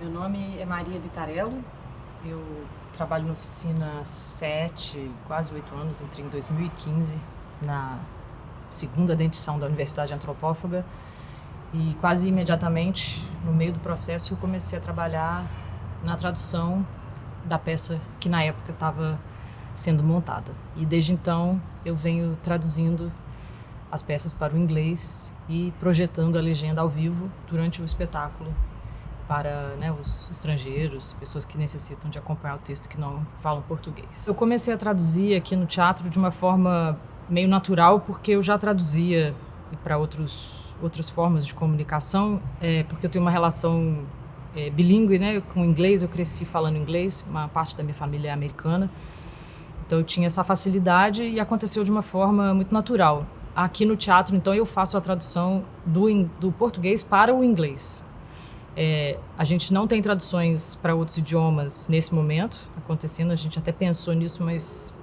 Meu nome é Maria Vitarello, eu trabalho na oficina há sete, quase oito anos, entrei em 2015 na segunda dentição da Universidade Antropófaga e quase imediatamente, no meio do processo, eu comecei a trabalhar na tradução da peça que na época estava sendo montada. E desde então eu venho traduzindo as peças para o inglês e projetando a legenda ao vivo durante o espetáculo para né, os estrangeiros, pessoas que necessitam de acompanhar o texto que não falam português. Eu comecei a traduzir aqui no teatro de uma forma meio natural, porque eu já traduzia para outros outras formas de comunicação, é, porque eu tenho uma relação é, bilíngue, né, com inglês. Eu cresci falando inglês, uma parte da minha família é americana, então eu tinha essa facilidade e aconteceu de uma forma muito natural. Aqui no teatro, então, eu faço a tradução do, do português para o inglês. É, a gente não tem traduções para outros idiomas nesse momento acontecendo. A gente até pensou nisso, mas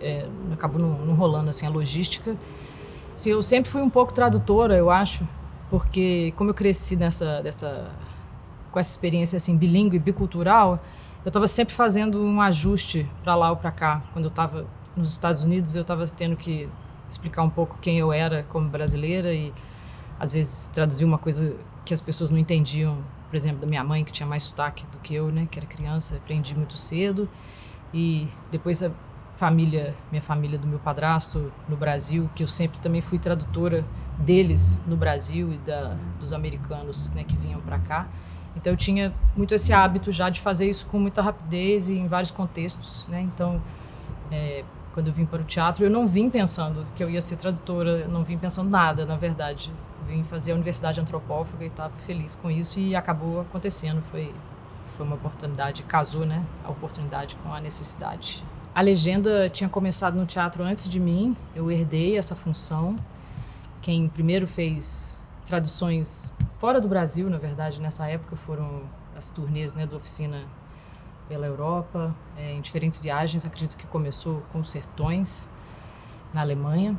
é, acabou não, não, rolando assim a logística. Assim, eu sempre fui um pouco tradutora, eu acho, porque como eu cresci nessa, dessa, com essa experiência assim bilíngue, bicultural, eu estava sempre fazendo um ajuste para lá ou para cá. Quando eu estava nos Estados Unidos, eu estava tendo que explicar um pouco quem eu era como brasileira e às vezes traduzir uma coisa que as pessoas não entendiam, por exemplo, da minha mãe, que tinha mais sotaque do que eu, né, que era criança, aprendi muito cedo. E depois a família, minha família do meu padrasto no Brasil, que eu sempre também fui tradutora deles no Brasil e da, dos americanos né, que vinham para cá. Então eu tinha muito esse hábito já de fazer isso com muita rapidez e em vários contextos, né? Então, é, quando eu vim para o teatro, eu não vim pensando que eu ia ser tradutora, não vim pensando nada, na verdade. Vim fazer a Universidade Antropófaga e estava feliz com isso e acabou acontecendo. Foi, foi uma oportunidade, casou, né? A oportunidade com a necessidade. A legenda tinha começado no teatro antes de mim, eu herdei essa função. Quem primeiro fez traduções fora do Brasil, na verdade, nessa época foram as turnês né, do Oficina pela Europa, é, em diferentes viagens. Acredito que começou com Sertões, na Alemanha.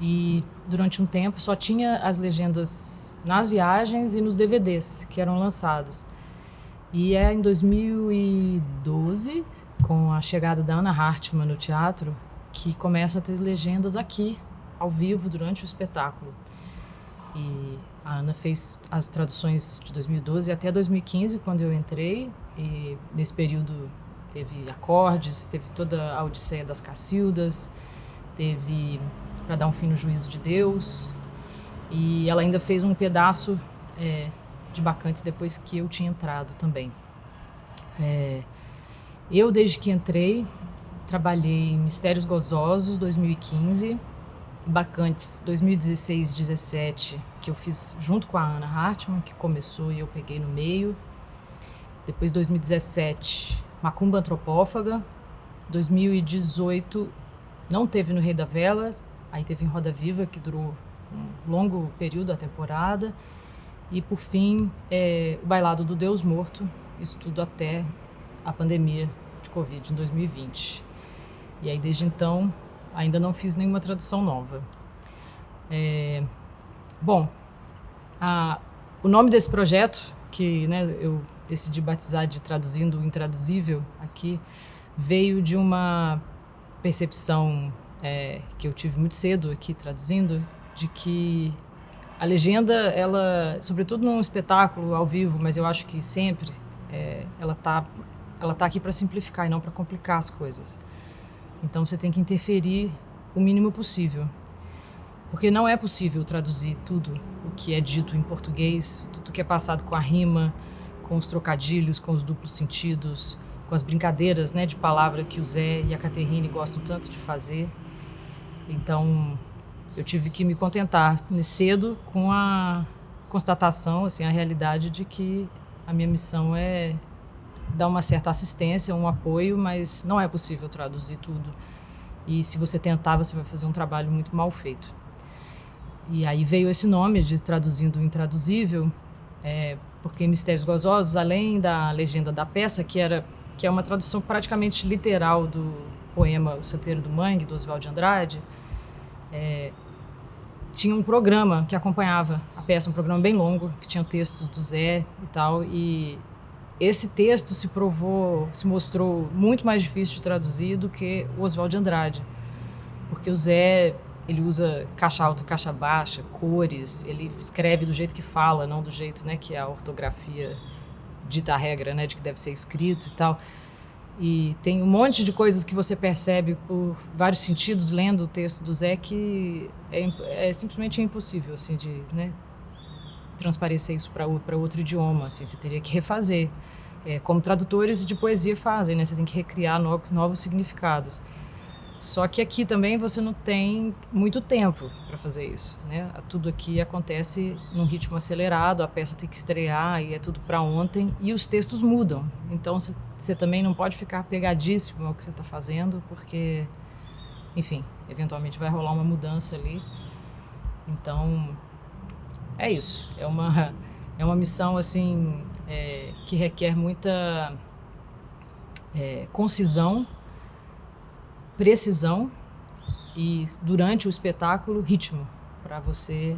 E durante um tempo só tinha as legendas nas viagens e nos DVDs que eram lançados. E é em 2012, com a chegada da Ana Hartmann no teatro, que começa a ter legendas aqui, ao vivo, durante o espetáculo. E a Ana fez as traduções de 2012 até 2015, quando eu entrei, e nesse período teve acordes, teve toda a Odisseia das Cacildas, teve Para Dar um Fim no Juízo de Deus, e ela ainda fez um pedaço é, de Bacantes depois que eu tinha entrado também. É, eu, desde que entrei, trabalhei em Mistérios Gozosos, 2015, Bacantes, 2016-17, que eu fiz junto com a Ana Hartmann, que começou e eu peguei no meio. Depois, 2017, Macumba Antropófaga. 2018, não teve no Rei da Vela, aí teve em Roda Viva, que durou um longo período a temporada. E por fim, é, o Bailado do Deus Morto, isso tudo até a pandemia de Covid em 2020. E aí, desde então, ainda não fiz nenhuma tradução nova. É, bom, a, o nome desse projeto, que né, eu decidi batizar de Traduzindo o Intraduzível aqui, veio de uma percepção é, que eu tive muito cedo aqui traduzindo, de que a legenda, ela, sobretudo num espetáculo ao vivo, mas eu acho que sempre, é, ela está ela tá aqui para simplificar e não para complicar as coisas. Então você tem que interferir o mínimo possível. Porque não é possível traduzir tudo o que é dito em português, tudo que é passado com a rima, com os trocadilhos, com os duplos sentidos, com as brincadeiras né, de palavra que o Zé e a Caterine gostam tanto de fazer. Então, eu tive que me contentar cedo com a constatação, assim, a realidade de que a minha missão é dar uma certa assistência, um apoio, mas não é possível traduzir tudo. E se você tentar, você vai fazer um trabalho muito mal feito. E aí veio esse nome de Traduzindo o Intraduzível, é, porque Mistérios Gozosos, além da legenda da peça, que, era, que é uma tradução praticamente literal do poema O Santeiro do Mangue, do Oswald de Andrade, é, tinha um programa que acompanhava a peça, um programa bem longo, que tinha textos do Zé e tal, e esse texto se provou, se mostrou muito mais difícil de traduzir do que o Oswald de Andrade. Porque o Zé, ele usa caixa alta, caixa baixa, cores, ele escreve do jeito que fala, não do jeito né, que a ortografia dita a regra, né, de que deve ser escrito e tal. E tem um monte de coisas que você percebe por vários sentidos lendo o texto do Zé que é, é simplesmente impossível assim de né, transparecer isso para outro idioma. Assim, você teria que refazer, é, como tradutores de poesia fazem, né? Você tem que recriar novos, novos significados. Só que aqui também você não tem muito tempo para fazer isso, né? Tudo aqui acontece num ritmo acelerado, a peça tem que estrear e é tudo para ontem e os textos mudam. Então você, também não pode ficar pegadíssimo ao que você está fazendo, porque, enfim, eventualmente vai rolar uma mudança ali. Então é isso. É uma é uma missão assim é, que requer muita é, concisão precisão e, durante o espetáculo, ritmo, para você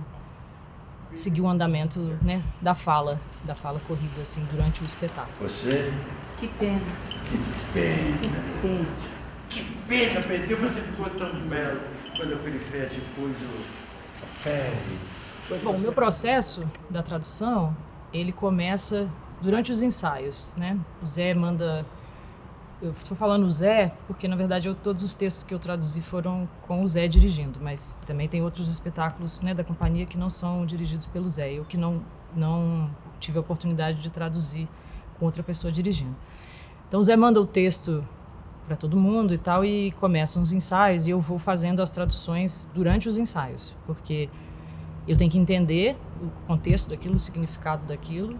seguir o andamento né, da fala, da fala corrida, assim, durante o espetáculo. Você? Que pena. Que pena. Que pena. Que pena, Pedro, você ficou tão belo quando eu fez depois do pele. Bom, o meu processo da tradução, ele começa durante os ensaios, né? O Zé manda eu estou falando o Zé porque na verdade eu, todos os textos que eu traduzi foram com o Zé dirigindo, mas também tem outros espetáculos né, da companhia que não são dirigidos pelo Zé, eu que não não tive a oportunidade de traduzir com outra pessoa dirigindo. Então o Zé manda o texto para todo mundo e tal e começam os ensaios e eu vou fazendo as traduções durante os ensaios, porque eu tenho que entender o contexto daquilo, o significado daquilo,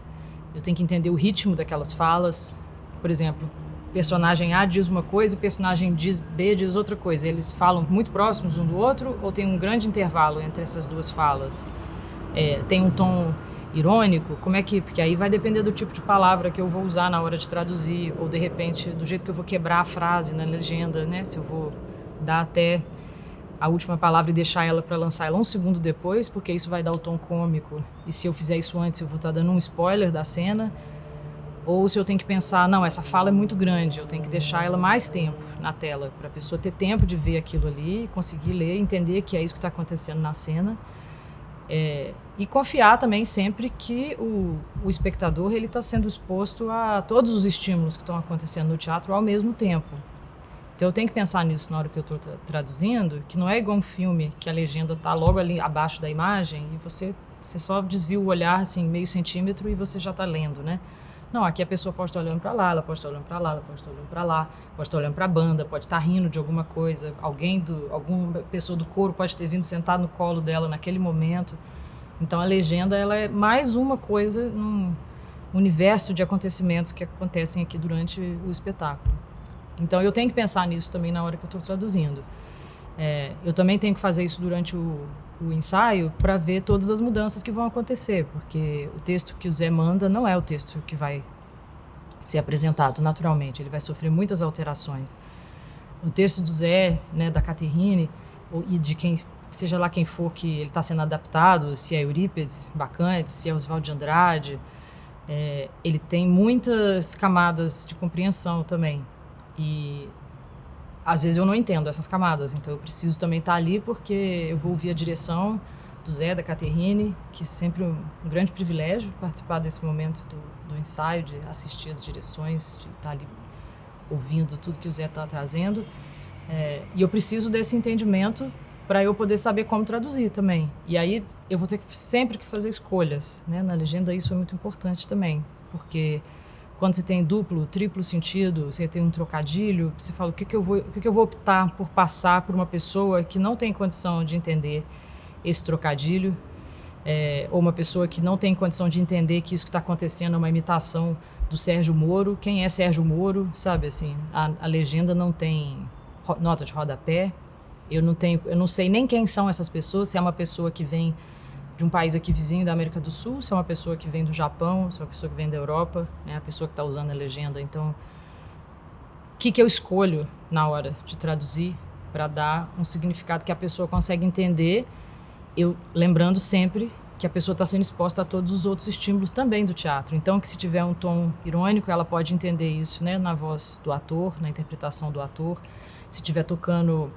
eu tenho que entender o ritmo daquelas falas. Por exemplo, personagem A diz uma coisa e personagem diz B diz outra coisa. Eles falam muito próximos um do outro ou tem um grande intervalo entre essas duas falas? É, tem um tom irônico? Como é que. Porque aí vai depender do tipo de palavra que eu vou usar na hora de traduzir, ou de repente do jeito que eu vou quebrar a frase na legenda, né? Se eu vou dar até a última palavra e deixar ela para lançar ela um segundo depois, porque isso vai dar o tom cômico. E se eu fizer isso antes, eu vou estar tá dando um spoiler da cena. Ou se eu tenho que pensar, não, essa fala é muito grande, eu tenho que deixar ela mais tempo na tela, para a pessoa ter tempo de ver aquilo ali, conseguir ler, entender que é isso que está acontecendo na cena. É, e confiar também sempre que o, o espectador ele está sendo exposto a todos os estímulos que estão acontecendo no teatro ao mesmo tempo. Então eu tenho que pensar nisso na hora que eu estou traduzindo, que não é igual um filme que a legenda está logo ali abaixo da imagem e você, você só desvia o olhar assim meio centímetro e você já está lendo, né? Não, aqui a pessoa pode estar olhando para lá, ela pode estar olhando para lá, ela pode estar olhando para lá, pode estar olhando para a banda, pode estar rindo de alguma coisa, alguém do, alguma pessoa do coro pode ter vindo sentar no colo dela naquele momento. Então a legenda ela é mais uma coisa num universo de acontecimentos que acontecem aqui durante o espetáculo. Então eu tenho que pensar nisso também na hora que eu estou traduzindo. É, eu também tenho que fazer isso durante o, o ensaio para ver todas as mudanças que vão acontecer, porque o texto que o Zé manda não é o texto que vai ser apresentado naturalmente, ele vai sofrer muitas alterações. O texto do Zé, né, da Caterine, e de quem seja lá quem for que ele está sendo adaptado, se é Eurípides, Bacantes, se é Oswald de Andrade, é, ele tem muitas camadas de compreensão também. E às vezes eu não entendo essas camadas, então eu preciso também estar ali porque eu vou ouvir a direção do Zé, da Caterine, que é sempre um, um grande privilégio participar desse momento do, do, ensaio, de assistir as direções, de estar ali ouvindo tudo que o Zé está trazendo. É, e eu preciso desse entendimento para eu poder saber como traduzir também. E aí eu vou ter que, sempre que fazer escolhas. Né? Na legenda isso é muito importante também, porque quando você tem duplo, triplo sentido, você tem um trocadilho, você fala o que, que eu vou, o que, que eu vou optar por passar por uma pessoa que não tem condição de entender esse trocadilho, é, ou uma pessoa que não tem condição de entender que isso que está acontecendo é uma imitação do Sérgio Moro. Quem é Sérgio Moro? Sabe assim, a, a legenda não tem nota de rodapé. Eu não tenho, eu não sei nem quem são essas pessoas. Se é uma pessoa que vem de um país aqui vizinho da América do Sul, se é uma pessoa que vem do Japão, se é uma pessoa que vem da Europa, né, a pessoa que está usando a legenda. Então, o que, que eu escolho na hora de traduzir para dar um significado que a pessoa consegue entender, eu lembrando sempre que a pessoa está sendo exposta a todos os outros estímulos também do teatro. Então, que se tiver um tom irônico, ela pode entender isso, né, na voz do ator, na interpretação do ator. Se estiver tocando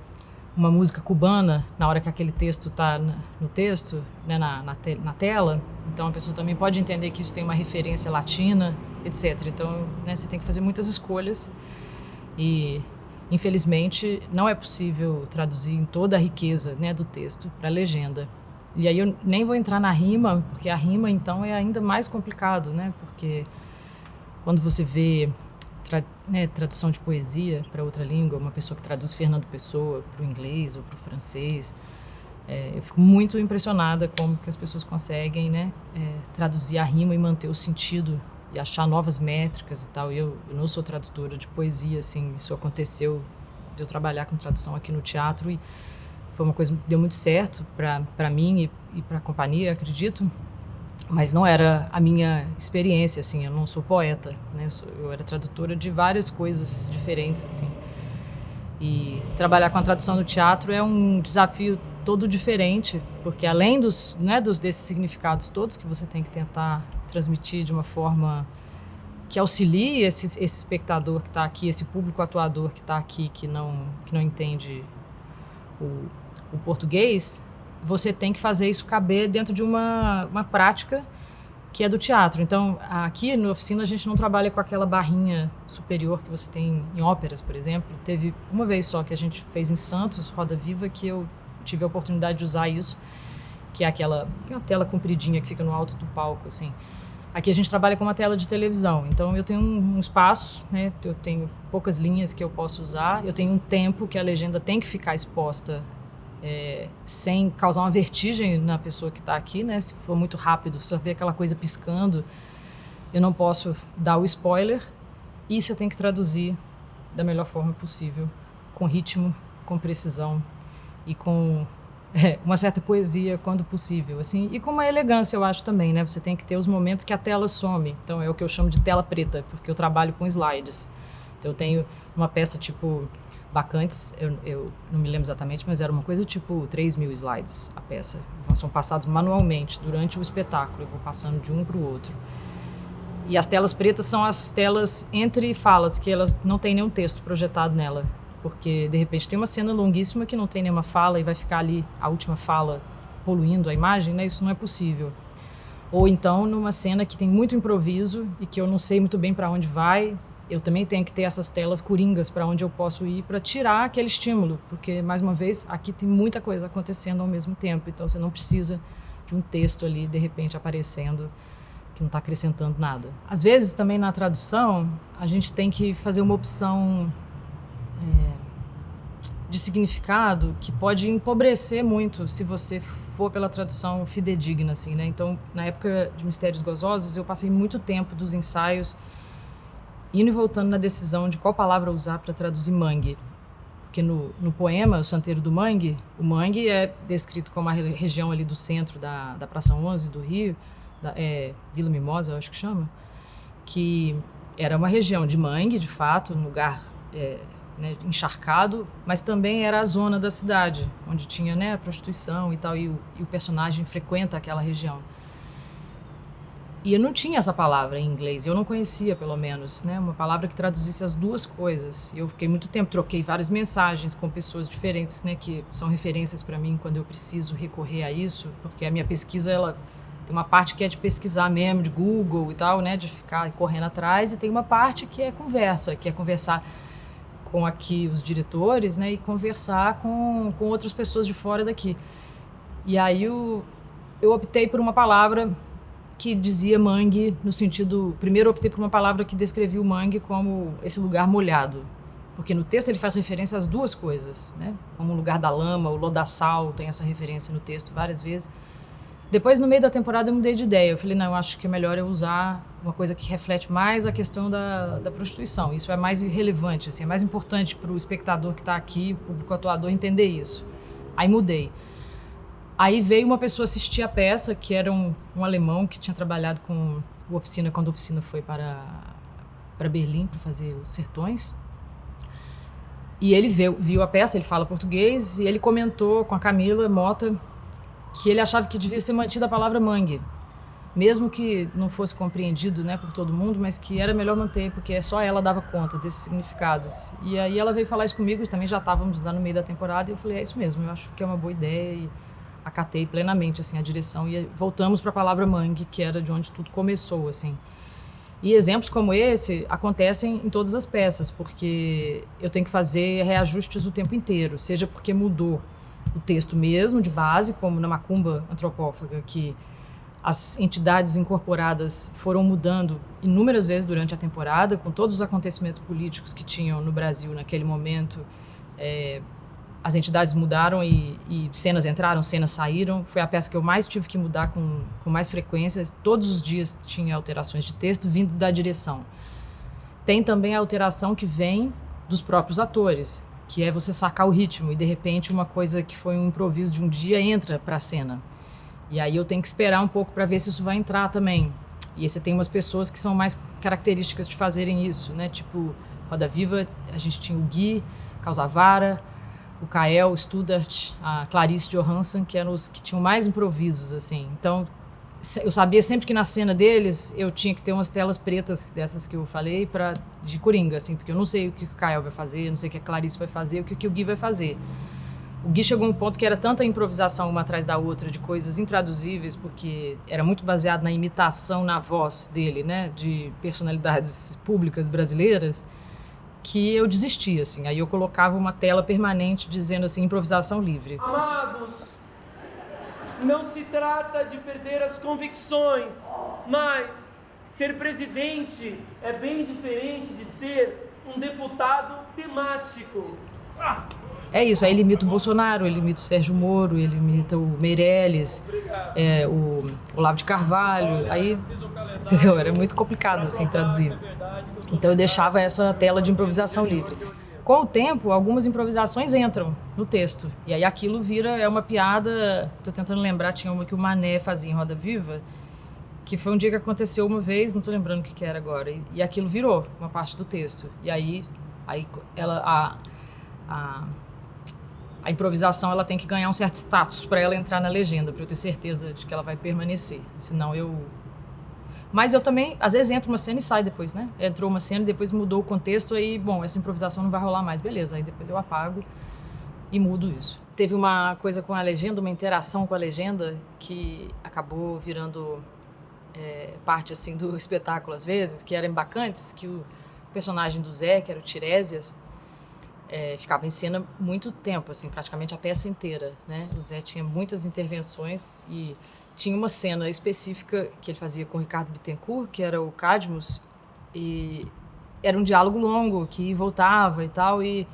uma música cubana na hora que aquele texto está no texto, né, na, na, te na, tela, então a pessoa também pode entender que isso tem uma referência latina, etc. Então, né, você tem que fazer muitas escolhas e infelizmente não é possível traduzir em toda a riqueza né, do texto para a legenda. E aí eu nem vou entrar na rima, porque a rima então é ainda mais complicado, né? Porque quando você vê tra né, tradução de poesia para outra língua, uma pessoa que traduz Fernando Pessoa para o inglês ou para o francês, é, eu fico muito impressionada como que as pessoas conseguem né, é, traduzir a rima e manter o sentido e achar novas métricas e tal. Eu, eu não sou tradutora de poesia, assim, isso aconteceu de eu trabalhar com tradução aqui no teatro e foi uma coisa que deu muito certo para mim e, e para a companhia, acredito. Mas não era a minha experiência, assim. Eu não sou poeta, né? Eu, sou, eu era tradutora de várias coisas diferentes, assim. E trabalhar com a tradução no teatro é um desafio todo diferente, porque além dos, né, dos desses significados todos que você tem que tentar transmitir de uma forma que auxilie esse, esse espectador que está aqui, esse público atuador que está aqui, que não, que não entende o, o português, você tem que fazer isso caber dentro de uma, uma prática que é do teatro. Então, aqui no oficina a gente não trabalha com aquela barrinha superior que você tem em óperas, por exemplo. Teve uma vez só que a gente fez em Santos, Roda Viva, que eu tive a oportunidade de usar isso, que é aquela uma tela compridinha que fica no alto do palco, assim. Aqui a gente trabalha com uma tela de televisão, então eu tenho um, um espaço, né? Eu tenho poucas linhas que eu posso usar, eu tenho um tempo que a legenda tem que ficar exposta é, sem causar uma vertigem na pessoa que está aqui, né? Se for muito rápido, eu ver aquela coisa piscando, eu não posso dar o spoiler e você tem que traduzir da melhor forma possível, com ritmo, com precisão e com é, uma certa poesia quando possível, assim, e com uma elegância, eu acho também, né? Você tem que ter os momentos que a tela some. Então é o que eu chamo de tela preta, porque eu trabalho com slides. Então eu tenho uma peça tipo Bacantes, eu, eu, não me lembro exatamente, mas era uma coisa tipo 3 mil slides a peça. São passados manualmente durante o espetáculo, eu vou passando de um para o outro. E as telas pretas são as telas entre falas, que elas não tem nenhum texto projetado nela. Porque, de repente, tem uma cena longuíssima que não tem nenhuma fala e vai ficar ali a última fala poluindo a imagem, né? Isso não é possível. Ou então, numa cena que tem muito improviso e que eu não sei muito bem para onde vai, eu também tenho que ter essas telas coringas para onde eu posso ir para tirar aquele estímulo, porque mais uma vez aqui tem muita coisa acontecendo ao mesmo tempo, então você não precisa de um texto ali de repente aparecendo que não está acrescentando nada. Às vezes também na tradução a gente tem que fazer uma opção é, de significado que pode empobrecer muito se você for pela tradução fidedigna assim, né? Então na época de Mistérios Gozosos eu passei muito tempo dos ensaios indo e voltando na decisão de qual palavra usar para traduzir mangue. Porque no, no poema, O Santeiro do Mangue, o mangue é descrito como a região ali do centro da, da Praça 11 do Rio, da, é, Vila Mimosa, eu acho que chama, que era uma região de mangue, de fato, um lugar é, né, encharcado, mas também era a zona da cidade, onde tinha né, a prostituição e tal, e o, e o personagem frequenta aquela região. E eu não tinha essa palavra em inglês, eu não conhecia, pelo menos, né? Uma palavra que traduzisse as duas coisas. Eu fiquei muito tempo, troquei várias mensagens com pessoas diferentes, né? Que são referências para mim quando eu preciso recorrer a isso, porque a minha pesquisa, ela tem uma parte que é de pesquisar mesmo, de Google e tal, né? De ficar correndo atrás, e tem uma parte que é conversa, que é conversar com aqui os diretores, né? E conversar com, com outras pessoas de fora daqui. E aí eu, eu optei por uma palavra que dizia mangue no sentido... Primeiro optei por uma palavra que descrevia o mangue como esse lugar molhado. Porque no texto ele faz referência às duas coisas, né? Como o lugar da lama, o lodaçal, tem essa referência no texto várias vezes. Depois, no meio da temporada, eu mudei de ideia. Eu falei, não, eu acho que é melhor eu usar uma coisa que reflete mais a questão da, da prostituição. Isso é mais relevante, assim, é mais importante para o espectador que está aqui, o público atuador, entender isso. Aí mudei. Aí veio uma pessoa assistir a peça, que era um, um alemão que tinha trabalhado com o Oficina, quando a Oficina foi para, para Berlim para fazer os Sertões. E ele viu, viu a peça, ele fala português, e ele comentou com a Camila Mota que ele achava que devia ser mantida a palavra mangue, mesmo que não fosse compreendido né, por todo mundo, mas que era melhor manter, porque só ela dava conta desses significados. E aí ela veio falar isso comigo, também já estávamos lá no meio da temporada, e eu falei, é isso mesmo, eu acho que é uma boa ideia, e acatei plenamente assim, a direção, e voltamos para a palavra mangue, que era de onde tudo começou, assim. E exemplos como esse acontecem em todas as peças, porque eu tenho que fazer reajustes o tempo inteiro, seja porque mudou o texto mesmo, de base, como na Macumba Antropófaga, que as entidades incorporadas foram mudando inúmeras vezes durante a temporada, com todos os acontecimentos políticos que tinham no Brasil naquele momento. É, as entidades mudaram e, e, cenas entraram, cenas saíram. Foi a peça que eu mais tive que mudar com, com mais frequência. Todos os dias tinha alterações de texto vindo da direção. Tem também a alteração que vem dos próprios atores, que é você sacar o ritmo e de repente uma coisa que foi um improviso de um dia entra para a cena. E aí eu tenho que esperar um pouco para ver se isso vai entrar também. E aí você tem umas pessoas que são mais características de fazerem isso, né? Tipo, Roda Viva, a gente tinha o Gui, Causavara, o Kael, o Studart, a Clarice Johansson, que eram os que tinham mais improvisos, assim. Então, eu sabia sempre que na cena deles eu tinha que ter umas telas pretas dessas que eu falei para de coringa, assim, porque eu não sei o que o Kael vai fazer, não sei o que a Clarice vai fazer, o que o Gui vai fazer. O Gui chegou a um ponto que era tanta improvisação uma atrás da outra, de coisas intraduzíveis, porque era muito baseado na imitação na voz dele, né, de personalidades públicas brasileiras, que eu desisti, assim. Aí eu colocava uma tela permanente dizendo assim, improvisação livre. Amados, não se trata de perder as convicções, mas ser presidente é bem diferente de ser um deputado temático. Ah! É isso, aí ele imita o Bolsonaro, ele imita o Sérgio Moro, ele imita o Meirelles, é, o Olavo de Carvalho, aí, entendeu? Era muito complicado, assim, traduzir. Então eu deixava essa tela de improvisação livre. Com o tempo, algumas improvisações entram no texto, e aí aquilo vira, é uma piada, tô tentando lembrar, tinha uma que o Mané fazia em Roda Viva, que foi um dia que aconteceu uma vez, não tô lembrando o que, que era agora, e, e aquilo virou uma parte do texto. E aí, aí ela, a, a a improvisação ela tem que ganhar um certo status para ela entrar na legenda, para eu ter certeza de que ela vai permanecer. Senão eu. Mas eu também, às vezes, entra uma cena e sai depois, né? Entrou uma cena e depois mudou o contexto, aí, bom, essa improvisação não vai rolar mais, beleza. Aí depois eu apago e mudo isso. Teve uma coisa com a legenda, uma interação com a legenda, que acabou virando é, parte, assim, do espetáculo às vezes, que eram bacantes, que o personagem do Zé, que era o Tiresias, é, ficava em cena muito tempo, assim, praticamente a peça inteira, né? O Zé tinha muitas intervenções e tinha uma cena específica que ele fazia com o Ricardo Bittencourt, que era o Cadmus, e era um diálogo longo que voltava e tal, e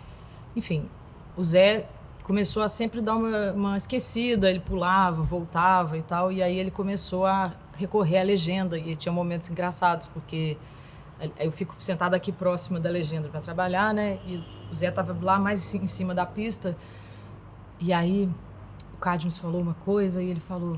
enfim, o Zé começou a sempre dar uma, uma esquecida, ele pulava, voltava e tal, e aí ele começou a recorrer à legenda e tinha momentos engraçados, porque eu fico sentada aqui próxima da legenda para trabalhar, né? E o Zé tava lá mais em cima da pista. E aí o Cadmus falou uma coisa e ele falou: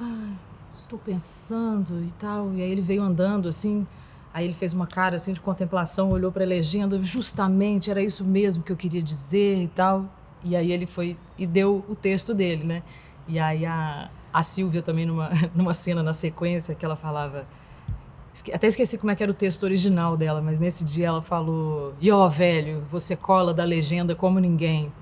ah, estou pensando e tal. E aí ele veio andando assim. Aí ele fez uma cara assim de contemplação, olhou para a legenda, justamente era isso mesmo que eu queria dizer e tal. E aí ele foi e deu o texto dele, né? E aí a, a Silvia também numa, numa cena na sequência que ela falava até esqueci como é que era o texto original dela, mas nesse dia ela falou: E ó, velho, você cola da legenda como ninguém.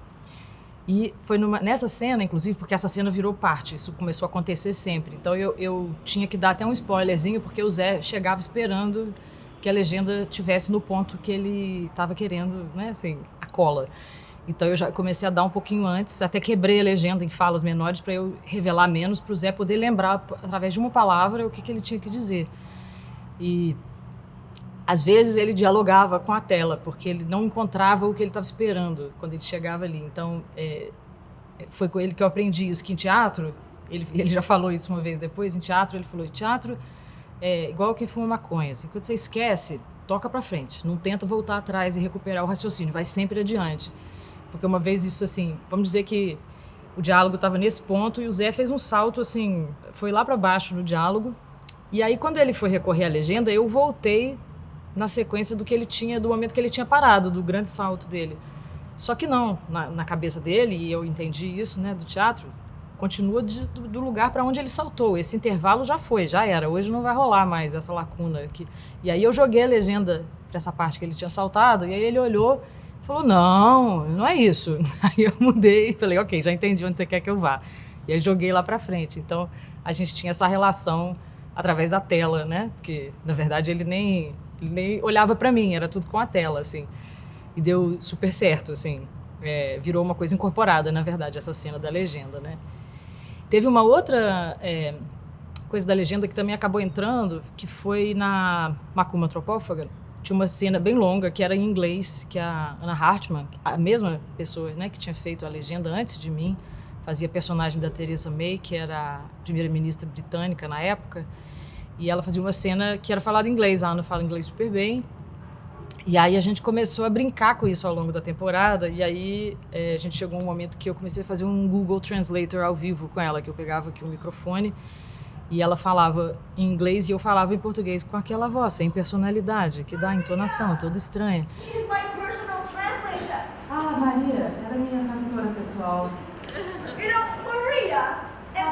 E foi numa, nessa cena, inclusive, porque essa cena virou parte, isso começou a acontecer sempre. Então eu, eu tinha que dar até um spoilerzinho, porque o Zé chegava esperando que a legenda tivesse no ponto que ele estava querendo, né, assim, a cola. Então eu já comecei a dar um pouquinho antes, até quebrei a legenda em falas menores para eu revelar menos, para o Zé poder lembrar, através de uma palavra, o que, que ele tinha que dizer. E às vezes ele dialogava com a tela, porque ele não encontrava o que ele estava esperando quando ele chegava ali. Então, é, foi com ele que eu aprendi isso, que em teatro, ele, ele já falou isso uma vez depois, em teatro, ele falou, teatro é igual quem fuma maconha, assim, quando você esquece, toca para frente, não tenta voltar atrás e recuperar o raciocínio, vai sempre adiante. Porque uma vez isso, assim, vamos dizer que o diálogo estava nesse ponto e o Zé fez um salto, assim, foi lá para baixo no diálogo, e aí, quando ele foi recorrer à legenda, eu voltei na sequência do que ele tinha, do momento que ele tinha parado, do grande salto dele. Só que não, na, na cabeça dele, e eu entendi isso, né, do teatro, continua de, do, do, lugar para onde ele saltou. Esse intervalo já foi, já era. Hoje não vai rolar mais essa lacuna aqui. E aí eu joguei a legenda para essa parte que ele tinha saltado, e aí ele olhou e falou: Não, não é isso. Aí eu mudei e falei: Ok, já entendi onde você quer que eu vá. E aí joguei lá para frente. Então a gente tinha essa relação através da tela, né? Porque na verdade ele nem, nem olhava para mim, era tudo com a tela, assim. E deu super certo, assim. É, virou uma coisa incorporada, na verdade, essa cena da legenda, né? Teve uma outra é, coisa da legenda que também acabou entrando, que foi na Macumba Antropófaga. Tinha uma cena bem longa que era em inglês, que a Anna Hartman, a mesma pessoa né, que tinha feito a legenda antes de mim, fazia personagem da Theresa May, que era a primeira-ministra britânica na época, e ela fazia uma cena que era falada em inglês. A Ana fala inglês super bem. E aí a gente começou a brincar com isso ao longo da temporada. E aí é, a gente chegou um momento que eu comecei a fazer um Google Translator ao vivo com ela, que eu pegava aqui o um microfone e ela falava em inglês e eu falava em português com aquela voz, sem personalidade, que dá entonação toda estranha. Ah, Maria, era minha tradutora pessoal.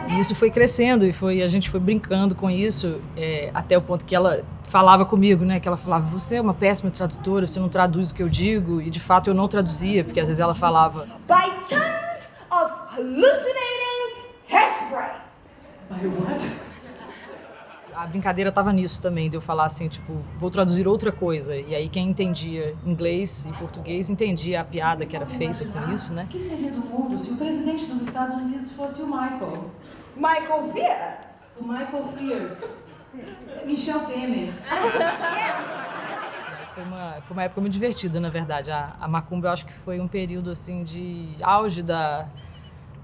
E isso foi crescendo e foi a gente foi brincando com isso é, até o ponto que ela falava comigo, né? Que ela falava: "Você é uma péssima tradutora, você não traduz o que eu digo". E de fato eu não traduzia, porque às vezes ela falava By tons of hallucinating hairspray. By what? A brincadeira tava nisso também, de eu falar assim, tipo, vou traduzir outra coisa. E aí quem entendia inglês e português entendia a piada que era feita com isso, né? O que seria do mundo se o presidente dos Estados Unidos fosse o Michael? Michael Fear? O Michael Fear. Michel Temer. Foi uma, foi uma época muito divertida, na verdade. A, a Macumba, eu acho que foi um período, assim, de auge da,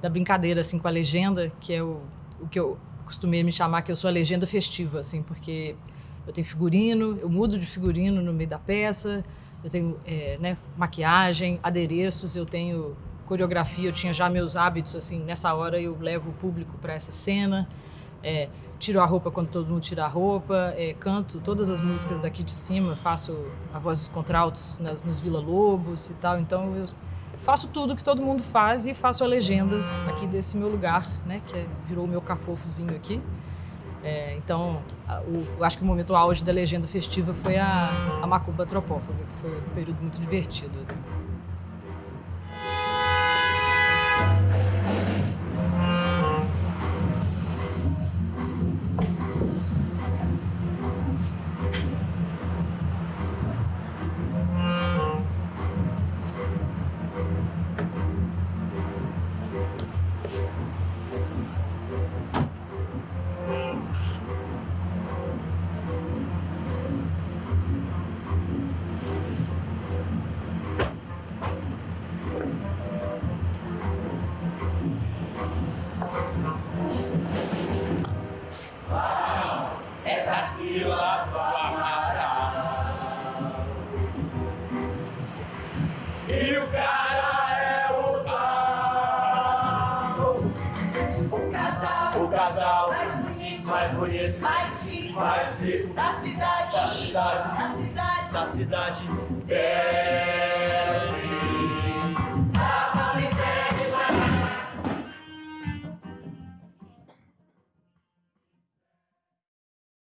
da brincadeira, assim, com a legenda, que é o, o que eu costumei me chamar, que eu sou a legenda festiva, assim, porque eu tenho figurino, eu mudo de figurino no meio da peça, eu tenho é, né, maquiagem, adereços, eu tenho coreografia, eu tinha já meus hábitos, assim, nessa hora eu levo o público para essa cena, é, tiro a roupa quando todo mundo tira a roupa, é, canto todas as músicas daqui de cima, faço a voz dos contraltos nas, nos Vila Lobos e tal, então eu faço tudo que todo mundo faz e faço a legenda aqui desse meu lugar, né, que é, virou o meu cafofozinho aqui. É, então, o, acho que o momento auge da legenda festiva foi a, a Macumba Tropófaga, que foi um período muito divertido, assim.